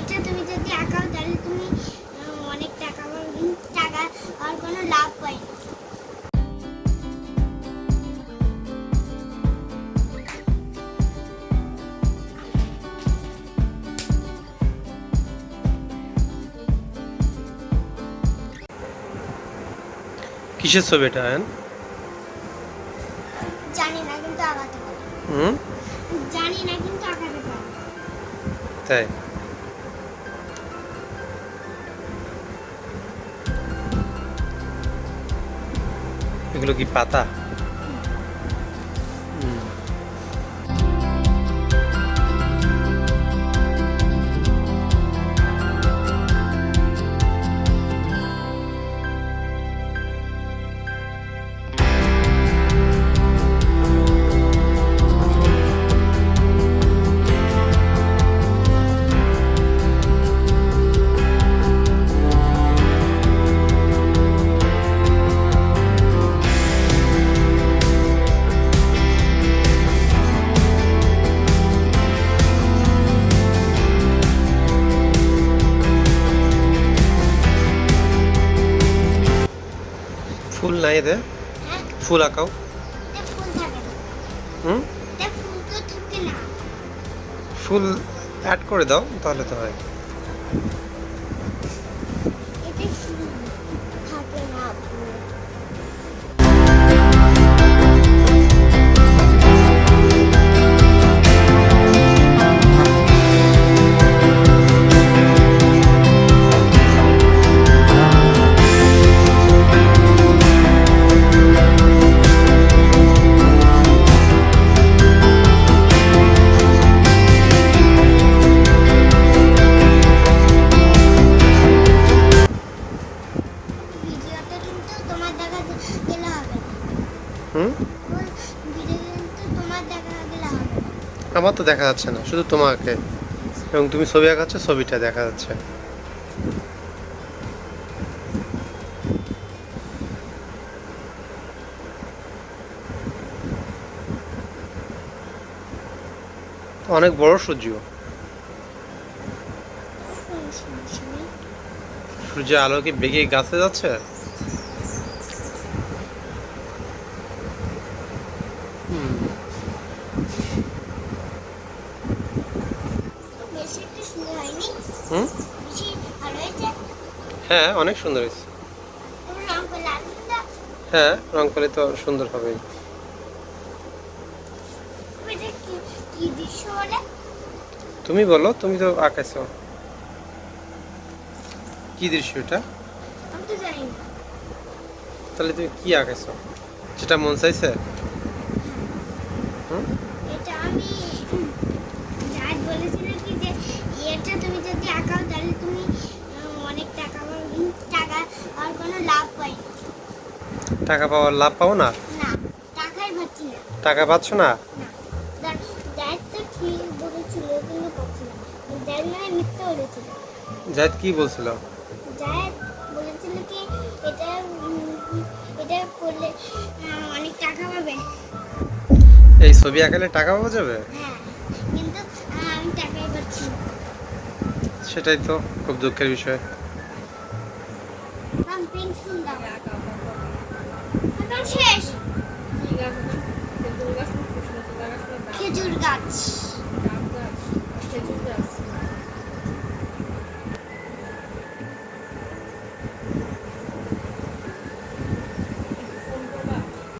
এটা তুমি যদি আঁকাও তাহলে তুমি অনেক টাকা টাকা আর কোনো লাভ পাই কিসের ছবি এটা আয়ন? জানি না কিন্তু আঁকাতে পারি। হুম? জানি না কিন্তু আঁকাতে পারি। তাই? এগুলো কি ফুল নাই হ্যাঁ ফুল আঁকাও। হুম? ফুল অ্যাড করে দাও তাহলে তো হয়। গেলে হবে হুম? আমার তো দেখা যাচ্ছে না শুধু তোমাকে। এবং তুমি ছবি আঁকাচ্ছ ছবিটা দেখা যাচ্ছে। অনেক বড় সূর্য। সূর্যের আলো কি বেগে গাছে যাচ্ছে হুম, বেশি একটু সুন্দর হয়নি হুম? হ্যাঁ অনেক সুন্দর হয়েছে। হ্যাঁ রং করলে তো সুন্দর বলে তুমি বলো, তুমি তো আঁকাইছো কি দৃশ্য এটা? তাহলে তুমি কি আঁকাইছো যেটা মন চাইছে? হুম? এটা আমি যাই বলেছিল কি যে এটা তুমি যদি আঁকাও তাহলে তুমি আহ, অনেক টাকা পাবে কিন্তু টাকা আর কোনো লাভ পাই না। টাকা পাওয়ার লাভ পাও না? টাকা পাচ্ছ না? যাই মানে কি বলছিল? যাই বলেছিল কি এটা এটা করলে অনেক টাকা পাবে। এই ছবি আঁকালে টাকা পাওয়া যাবে? হ্যাঁ কিন্তু আমি টাকাই পাচ্ছি সেটাই তো খুব দুঃখের বিষয়। এখন শেষ খেজুর গাছ।